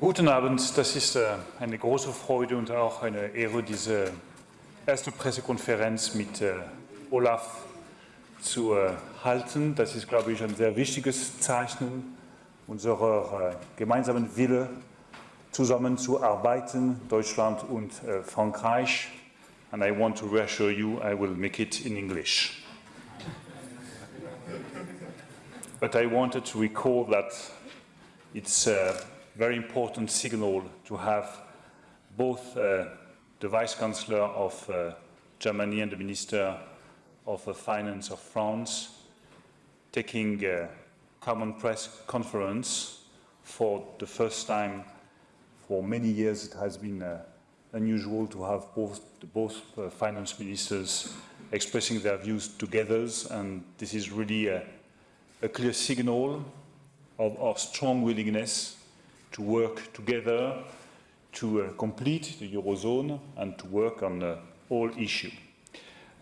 Guten Abend, das ist äh, eine große Freude und auch eine Ehre, diese erste Pressekonferenz mit äh, Olaf zu äh, halten. Das ist, glaube ich, ein sehr wichtiges Zeichen unserer gemeinsamen Wille, zusammenzuarbeiten, Deutschland und Frankreich. And I want to reassure you, I will make it in English. But I wanted to recall that it's a very important signal to have both uh, the Vice Chancellor of uh, Germany and the Minister of uh, Finance of France taking a common press conference for the first time for many years. It has been uh, unusual to have both, both uh, finance ministers expressing their views together, and this is really a, a clear signal of our strong willingness to work together to uh, complete the Eurozone and to work on uh, all issues.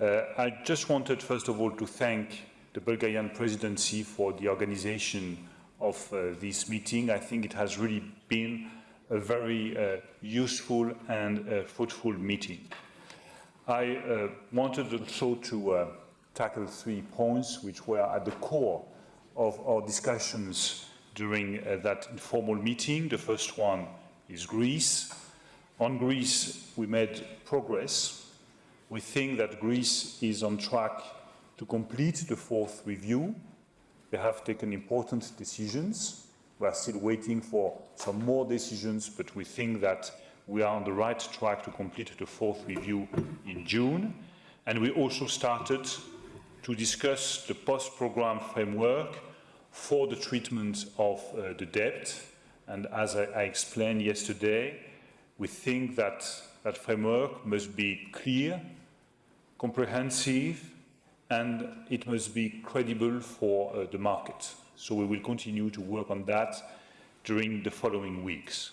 Uh, I just wanted, first of all, to thank the Bulgarian presidency for the organization of uh, this meeting. I think it has really been a very uh, useful and fruitful meeting. I wanted also to tackle three points which were at the core of our discussions during uh, that informal meeting. The first one is Greece. On Greece, we made progress. We think that Greece is on track to complete the fourth review. They have taken important decisions. We are still waiting for some more decisions, but we think that we are on the right track to complete the fourth review in June. And we also started to discuss the post-program framework for the treatment of uh, the debt. And as I, I, explained yesterday, we think that that framework must be clear, comprehensive, and it must be credible for uh, the market. So we will continue to work on that during the following weeks.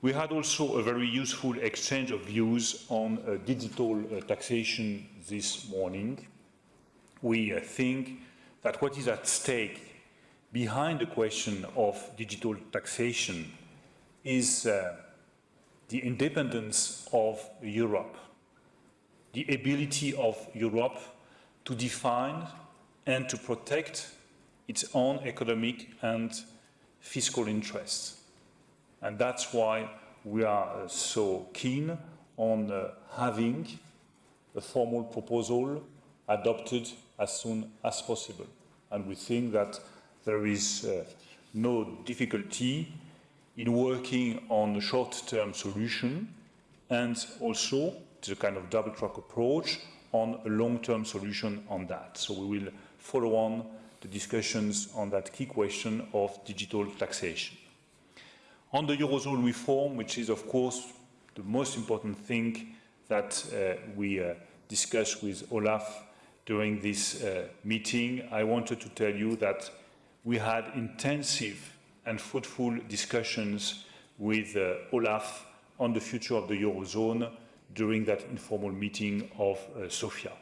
We had also a very useful exchange of views on uh, digital uh, taxation this morning. We uh, think that what is at stake behind the question of digital taxation is uh, the independence of Europe, the ability of Europe to define and to protect its own economic and fiscal interests. And that's why we are uh, so keen on uh, having a formal proposal adopted as soon as possible. And we think that there is uh, no difficulty in working on a short-term solution and also the kind of double-track approach on a long-term solution on that. So we will follow on the discussions on that key question of digital taxation. On the Eurozone reform, which is of course the most important thing that uh, we uh, discussed with Olaf during this uh, meeting, I wanted to tell you that we had intensive and fruitful discussions with uh, Olaf on the future of the Eurozone during that informal meeting of uh, Sofia.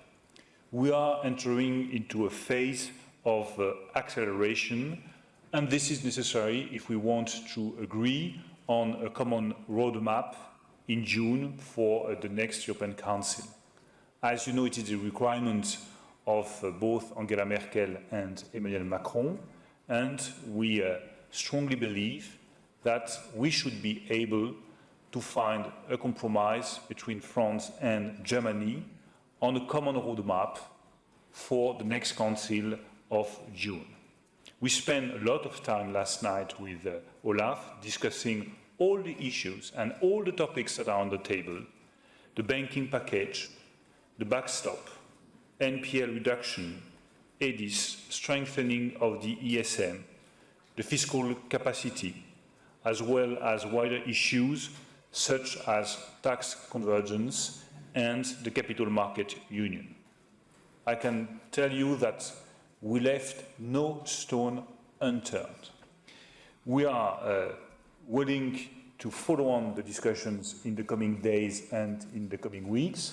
We are entering into a phase of uh, acceleration, and this is necessary if we want to agree on a common roadmap in June for uh, the next European Council. As you know, it is a requirement of uh, both Angela Merkel and Emmanuel Macron, and we uh, strongly believe that we should be able to find a compromise between France and Germany on a common roadmap for the next Council of June. We spent a lot of time last night with uh, Olaf discussing all the issues and all the topics that are on the table, the banking package, the backstop, NPL reduction, EDIS, strengthening of the ESM, the fiscal capacity, as well as wider issues such as tax convergence and the capital market union. I can tell you that we left no stone unturned. We are uh, willing to follow on the discussions in the coming days and in the coming weeks.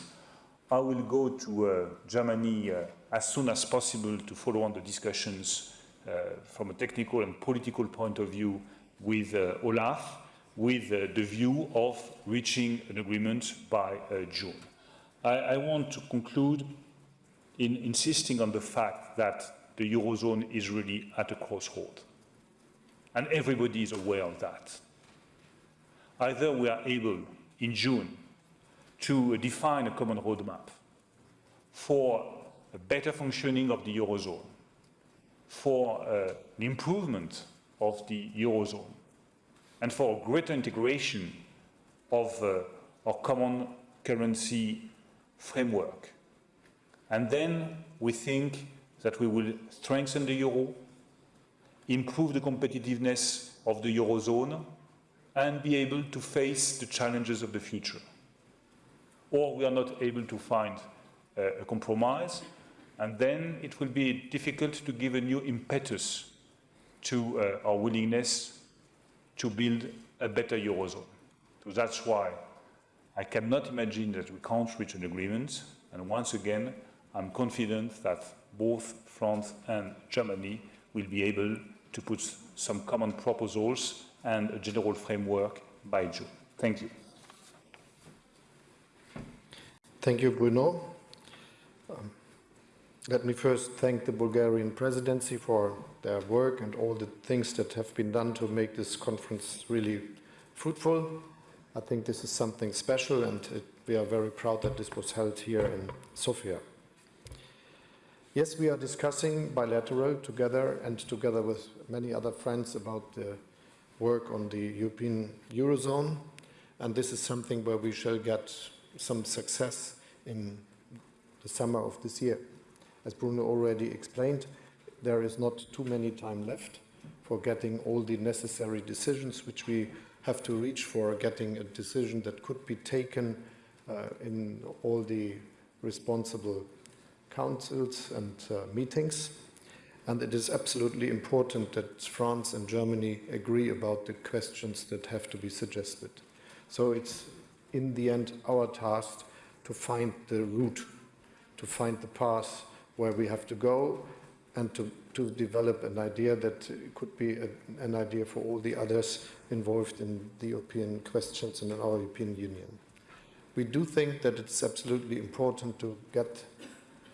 I will go to uh, Germany uh, as soon as possible to follow on the discussions uh, from a technical and political point of view with uh, Olaf. with uh, the view of reaching an agreement by uh, June. I, I, want to conclude in insisting on the fact that the Eurozone is really at a crossroad. And everybody is aware of that. Either we are able, in June, to define a common roadmap for a better functioning of the Eurozone, for uh, an improvement of the Eurozone, and for a greater integration of uh, our common currency framework. And then we think that we will strengthen the euro, improve the competitiveness of the eurozone, and be able to face the challenges of the future. Or we are not able to find uh, a compromise, and then it will be difficult to give a new impetus to uh, our willingness to build a better Eurozone. So that's why I cannot imagine that we can't reach an agreement. And once again, I'm confident that both France and Germany will be able to put some common proposals and a general framework by June. Thank you. Thank you, Bruno. Um, let me first thank the Bulgarian presidency for their work and all the things that have been done to make this conference really fruitful. I think this is something special and it, we are very proud that this was held here in Sofia. Yes, we are discussing bilateral together and together with many other friends about the work on the European Eurozone and this is something where we shall get some success in the summer of this year. As Bruno already explained, there is not too many time left for getting all the necessary decisions which we have to reach for getting a decision that could be taken uh, in all the responsible councils and uh, meetings. And it is absolutely important that France and Germany agree about the questions that have to be suggested. So it's in the end our task to find the route, to find the path where we have to go and to, to develop an idea that could be a, an idea for all the others involved in the European questions and in our European Union. We do think that it's absolutely important to get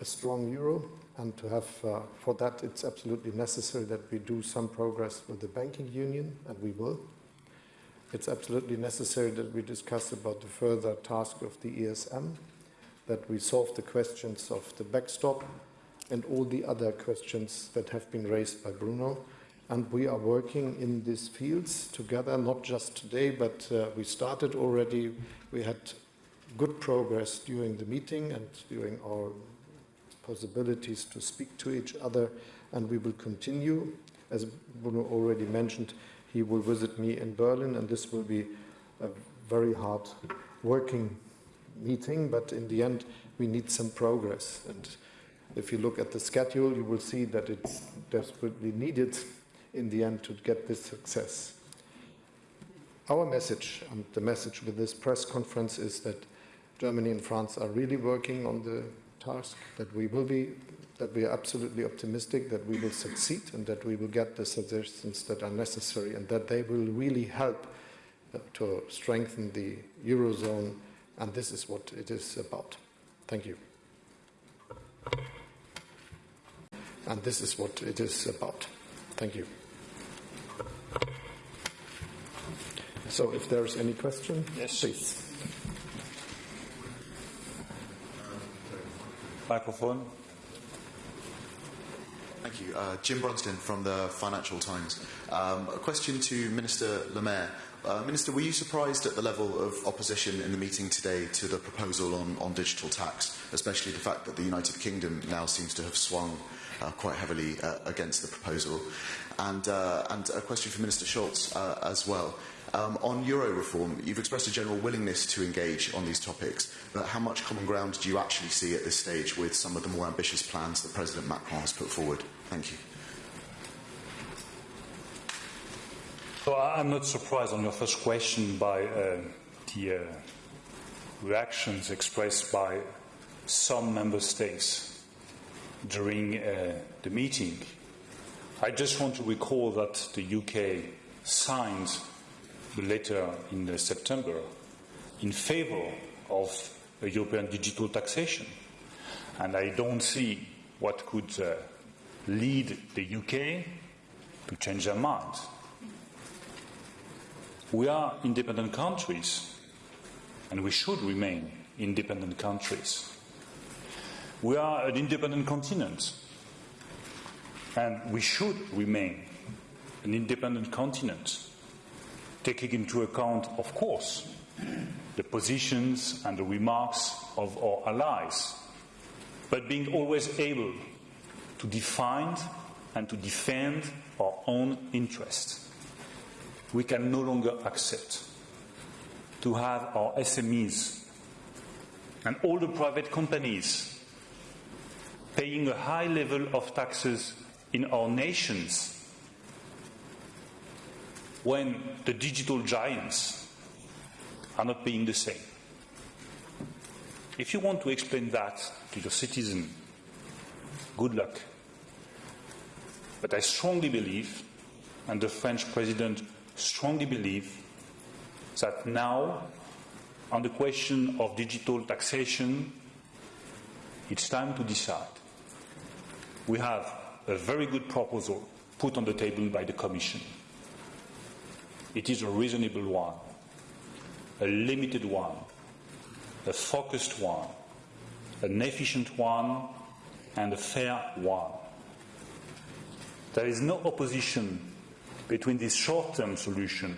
a strong euro and to have, uh, for that it's absolutely necessary that we do some progress with the banking union and we will. It's absolutely necessary that we discuss about the further task of the ESM, that we solve the questions of the backstop and all the other questions that have been raised by Bruno. And we are working in these fields together, not just today, but uh, we started already. We had good progress during the meeting and during our possibilities to speak to each other, and we will continue. As Bruno already mentioned, he will visit me in Berlin, and this will be a very hard working meeting, but in the end, we need some progress. And if you look at the schedule, you will see that it's desperately needed in the end to get this success. Our message, and the message with this press conference is that Germany and France are really working on the task, that we will be, that we are absolutely optimistic that we will succeed and that we will get the suggestions that are necessary and that they will really help uh, to strengthen the Eurozone and this is what it is about. Thank you. And this is what it is about. Thank you. So if there's any question, yes. please. Microphone. Thank you. Uh, Jim Bronston from the Financial Times. Um, a question to Minister Lemaire. Uh, Minister, were you surprised at the level of opposition in the meeting today to the proposal on, on digital tax, especially the fact that the United Kingdom now seems to have swung uh, quite heavily uh, against the proposal? And, uh, and a question for Minister Schultz uh, as well. Um, on Euro reform, you've expressed a general willingness to engage on these topics, but how much common ground do you actually see at this stage with some of the more ambitious plans that President Macron has put forward? Thank you. So I'm not surprised on your first question by uh, the uh, reactions expressed by some member states during uh, the meeting. I just want to recall that the UK signed later in September in favor of a European digital taxation. And I don't see what could uh, lead the UK to change their mind. We are independent countries, and we should remain independent countries. We are an independent continent, and we should remain an independent continent, taking into account, of course, the positions and the remarks of our allies, but being always able to define and to defend our own interests. We can no longer accept to have our SMEs and all the private companies paying a high level of taxes in our nations when the digital giants are not paying the same. If you want to explain that to your citizen, good luck. But I strongly believe, and the French president strongly believe, that now, on the question of digital taxation, it's time to decide. We have a very good proposal put on the table by the Commission. It is a reasonable one, a limited one, a focused one, an efficient one, and a fair one. There is no opposition between this short term solution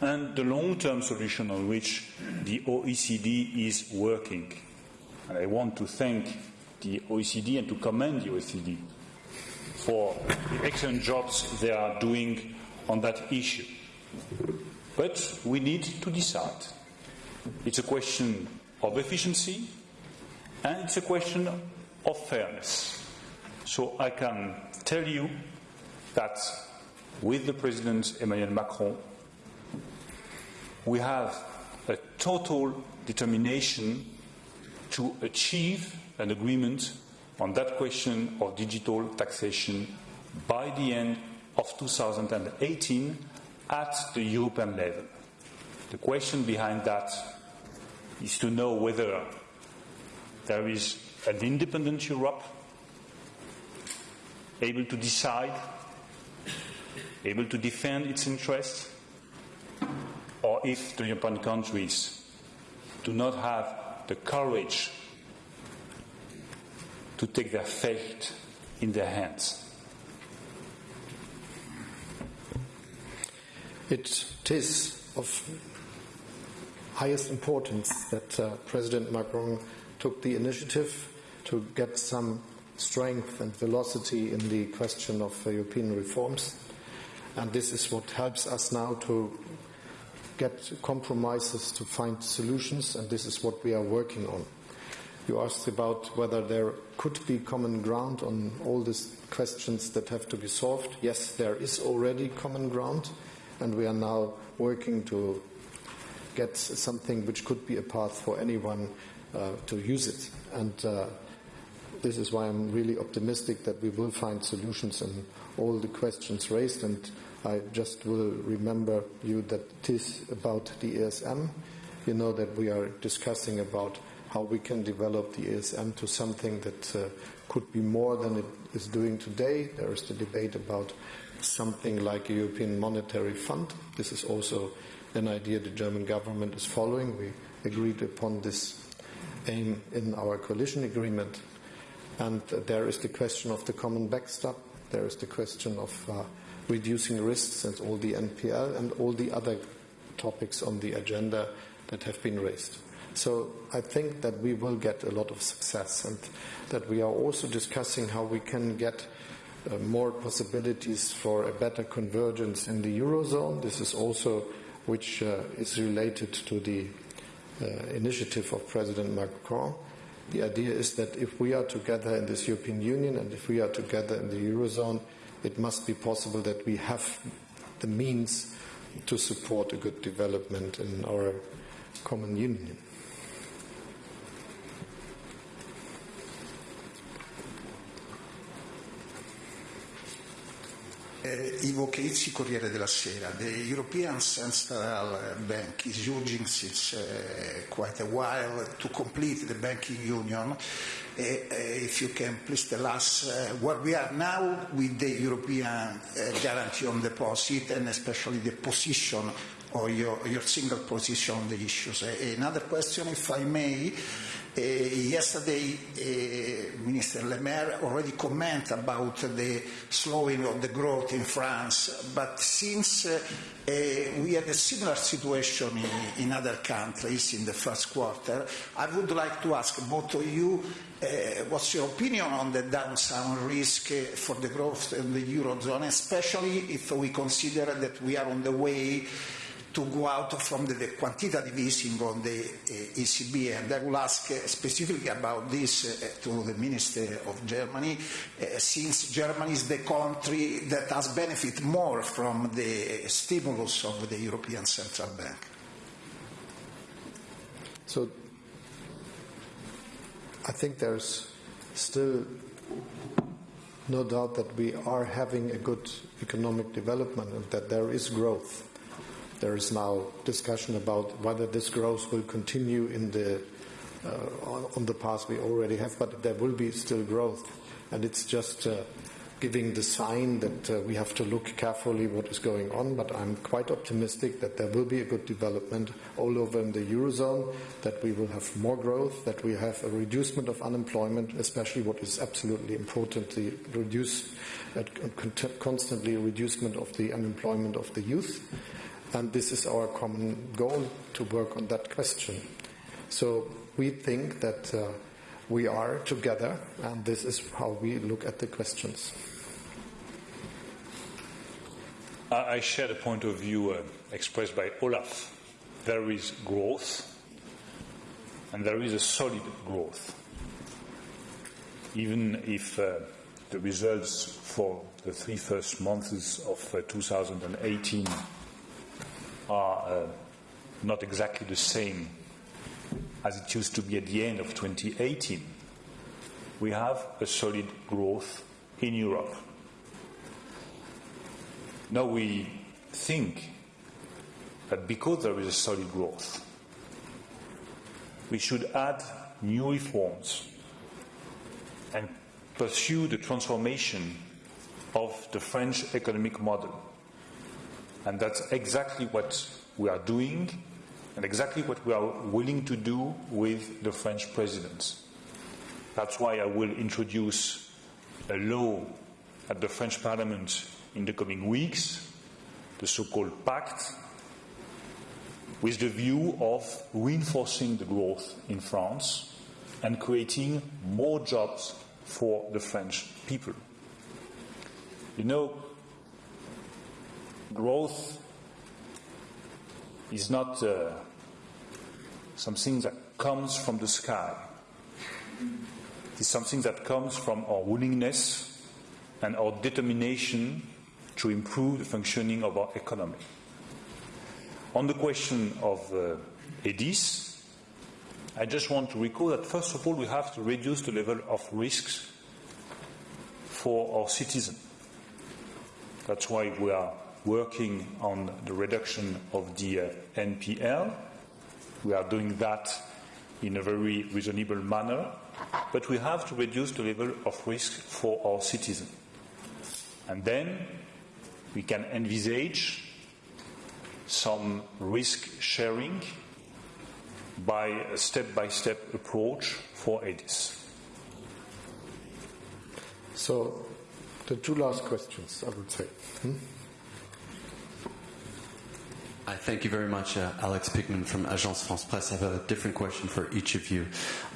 and the long term solution on which the OECD is working. And I want to thank the OECD and to commend the OECD for the excellent jobs they are doing on that issue. But we need to decide. It's a question of efficiency and it's a question of fairness. So I can tell you that with the President Emmanuel Macron, we have a total determination to achieve an agreement on that question of digital taxation by the end of 2018 at the European level. The question behind that is to know whether there is an independent Europe able to decide, able to defend its interests, or if the European countries do not have the courage to take their fate in their hands. It is of highest importance that uh, President Macron took the initiative to get some strength and velocity in the question of uh, European reforms. And this is what helps us now to get compromises to find solutions, and this is what we are working on. You asked about whether there could be common ground on all these questions that have to be solved. Yes, there is already common ground, and we are now working to get something which could be a path for anyone uh, to use it. And uh, this is why I'm really optimistic that we will find solutions in all the questions raised. And I just will remember you that it is about the ESM. You know that we are discussing about how we can develop the ESM to something that uh, could be more than it is doing today. There is the debate about something like a European Monetary Fund. This is also an idea the German government is following. We agreed upon this aim in our coalition agreement. And uh, there is the question of the common backstop. There is the question of uh, reducing risks and all the NPL and all the other topics on the agenda that have been raised. So I think that we will get a lot of success and that we are also discussing how we can get uh, more possibilities for a better convergence in the Eurozone. This is also which uh, is related to the uh, initiative of President Macron. The idea is that if we are together in this European Union and if we are together in the Eurozone, it must be possible that we have the means to support a good development in our common union. Uh, Ivo Cheizzi, Corriere della Sera. The European Central Bank is urging since uh, quite a while to complete the banking union. Uh, if you can please tell us where we are now with the European guarantee on deposit and especially the position or your, your single position on the issues. Another question, if I may. Uh, yesterday, uh, Minister Le Maire already commented about the slowing of the growth in France, but since uh, we had a similar situation in, in, other countries in the first quarter, I would like to ask both of you what's your opinion on the downside risk for the growth in the Eurozone, especially if we consider that we are on the way to go out from the, the quantitative easing on the uh, ECB. And I will ask uh, specifically about this uh, to the Minister of Germany, since Germany is the country that has benefited more from the stimulus of the European Central Bank. So I think there's still no doubt that we are having a good economic development and that there is growth. There is now discussion about whether this growth will continue in the uh, on the path we already have, but there will be still growth, and it's just uh, giving the sign that uh, we have to look carefully what is going on. But I'm quite optimistic that there will be a good development all over in the eurozone, that we will have more growth, that we have a reducement of unemployment, especially what is absolutely important, the reduce, uh, constantly reducement of the unemployment of the youth and this is our common goal to work on that question. So we think that uh, we are together, and this is how we look at the questions. I share the point of view uh, expressed by Olaf. There is growth, and there is a solid growth. Even if uh, the results for the three first months of uh, 2018 are uh, not exactly the same as it used to be at the end of 2018. We have a solid growth in Europe. Now we think that because there is a solid growth, we should add new reforms and pursue the transformation of the French economic model and that's exactly what we are doing and exactly what we are willing to do with the French president. That's why I will introduce a law at the French Parliament in the coming weeks, the so called Pact, with the view of reinforcing the growth in France and creating more jobs for the French people. You know, growth is not uh, something that comes from the sky. It's something that comes from our willingness and our determination to improve the functioning of our economy. On the question of uh, EDIS, I just want to recall that first of all we have to reduce the level of risks for our citizens. That's why we are working on the reduction of the uh, NPL. We are doing that in a very reasonable manner, but we have to reduce the level of risk for our citizens. And then we can envisage some risk sharing by a step by step approach for EDIS. So, the two last questions, I would say. Hmm? I thank you very much, uh, Alex Pigman from Agence France Presse. I have a different question for each of you.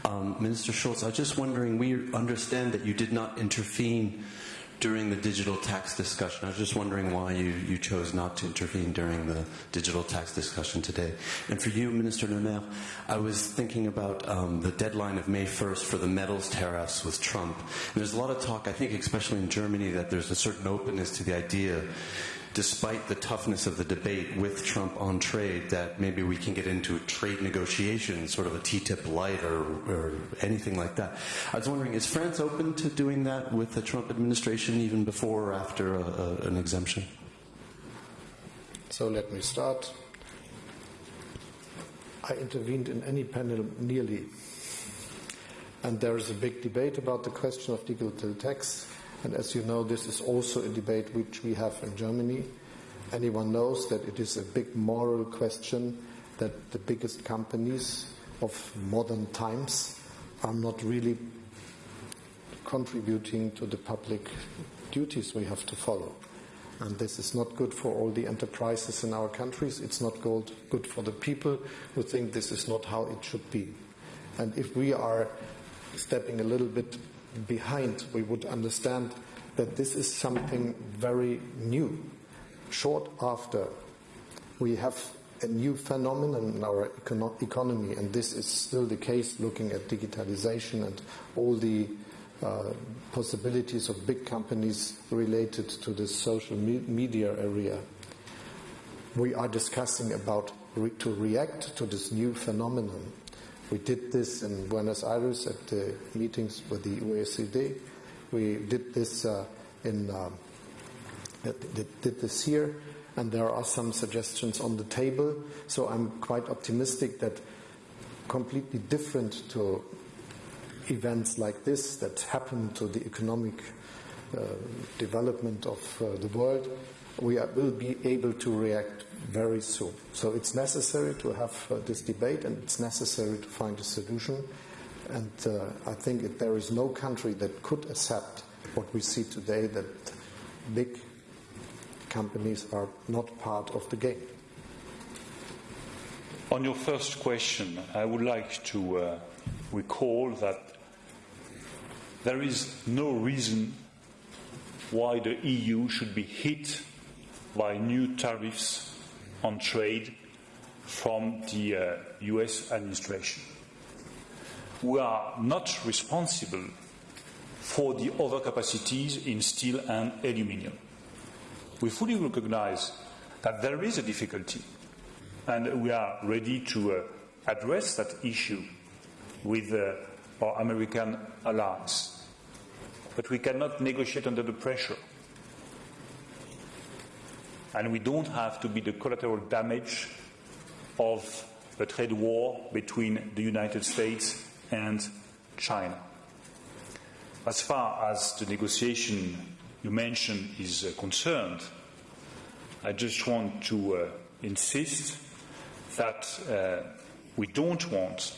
Um, Minister Scholz, I was just wondering, we understand that you did not intervene during the digital tax discussion. I was just wondering why you, you chose not to intervene during the digital tax discussion today. And for you, Minister Le Maire, I was thinking about um, the deadline of May 1st for the metals tariffs with Trump. And there's a lot of talk, I think especially in Germany, that there's a certain openness to the idea despite the toughness of the debate with Trump on trade, that maybe we can get into trade negotiations, sort of a TTIP light or, or anything like that. I was wondering, is France open to doing that with the Trump administration, even before or after a, a, an exemption? So let me start. I intervened in any panel nearly, and there is a big debate about the question of digital tax. And as you know, this is also a debate which we have in Germany. Anyone knows that it is a big moral question that the biggest companies of modern times are not really contributing to the public duties we have to follow. And this is not good for all the enterprises in our countries. It's not good, for the people who think this is not how it should be. And if we are stepping a little bit behind, we would understand that this is something very new. Short after we have a new phenomenon in our econo- economy, and this is still the case looking at digitalization and all the uh, possibilities of big companies related to the social me- media area. We are discussing about re- to react to this new phenomenon. We did this in Buenos Aires at the meetings with the OECD. We did this uh, in um, did this here, and there are some suggestions on the table. So I'm quite optimistic that completely different to events like this that happen to the economic uh, development of uh, the world, we are, will be able to react very soon. So it's necessary to have uh, this debate and it's necessary to find a solution. And uh, I think there is no country that could accept what we see today that big companies are not part of the game. On your first question, I would like to uh, recall that there is no reason why the EU should be hit by new tariffs on trade from the uh, US administration. We are not responsible for the overcapacities in steel and aluminium. We fully recognize that there is a difficulty, and we are ready to uh, address that issue with uh, our American allies. But we cannot negotiate under the pressure. And we don't have to be the collateral damage of a trade war between the United States and China. As far as the negotiation you mentioned is uh, concerned, I just want to uh, insist that uh, we don't want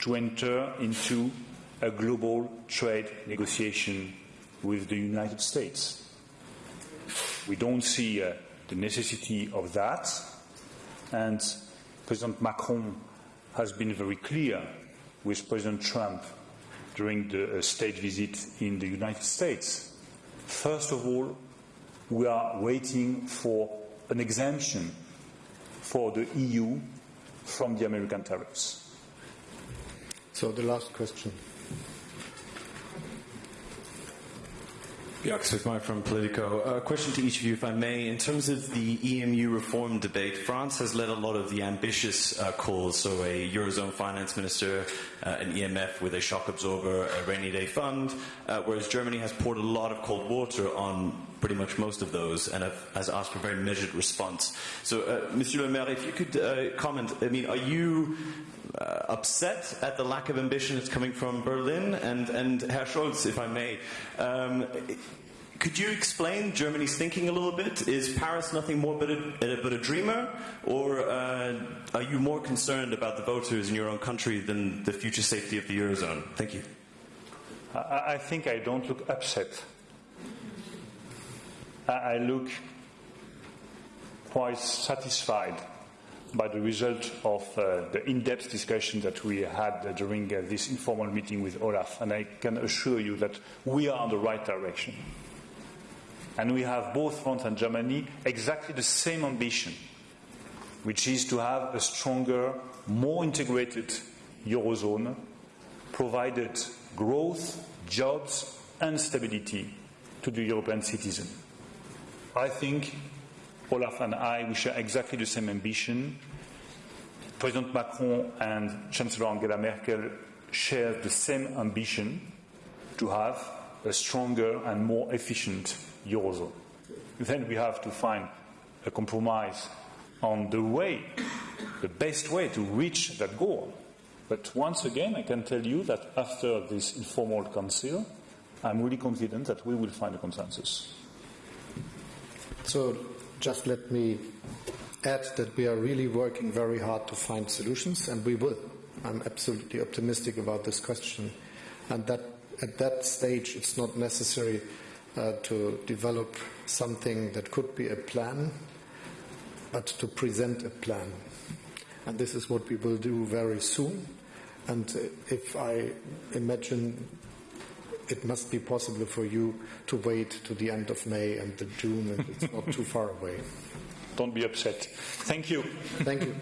to enter into a global trade negotiation with the United States. We don't see uh, the necessity of that, and President Macron has been very clear with President Trump during the uh, state visit in the United States. First of all, we are waiting for an exemption for the EU from the American tariffs. So the last question. Bjarke Smith-Meyer from Politico. A question to each of you, if I may. In terms of the EMU reform debate, France has led a lot of the ambitious uh, calls, so a Eurozone finance minister, uh, an EMF with a shock absorber, a rainy day fund, uh, whereas Germany has poured a lot of cold water on pretty much most of those and has asked for a very measured response. So, uh, Monsieur Le Maire, if you could uh, comment, I mean, are you uh, upset at the lack of ambition that's coming from Berlin? And, and Herr Scholz, if I may, um, could you explain Germany's thinking a little bit? Is Paris nothing more but a, but a dreamer? Or uh, are you more concerned about the voters in your own country than the future safety of the Eurozone? Thank you. I, I think I don't look upset. I, look quite satisfied by the result of uh, the in-depth discussion that we had uh, during uh, this informal meeting with Olaf, and I can assure you that we are on the right direction. And we have both France and Germany exactly the same ambition, which is to have a stronger, more integrated Eurozone, provided growth, jobs, and stability to the European citizen. I think Olaf and I, we share exactly the same ambition. President Macron and Chancellor Angela Merkel share the same ambition to have a stronger and more efficient Eurozone. Then we have to find a compromise on the way, the best way to reach that goal. But once again, I can tell you that after this informal council, I'm really confident that we will find a consensus. So just let me add that we are really working very hard to find solutions, and we will. I'm absolutely optimistic about this question. And that at that stage, it's not necessary uh, to develop something that could be a plan, but to present a plan. And this is what we will do very soon. And uh, if I imagine it must be possible for you to wait to the end of May and the June, and it's not too far away. Don't be upset. Thank you. Thank you.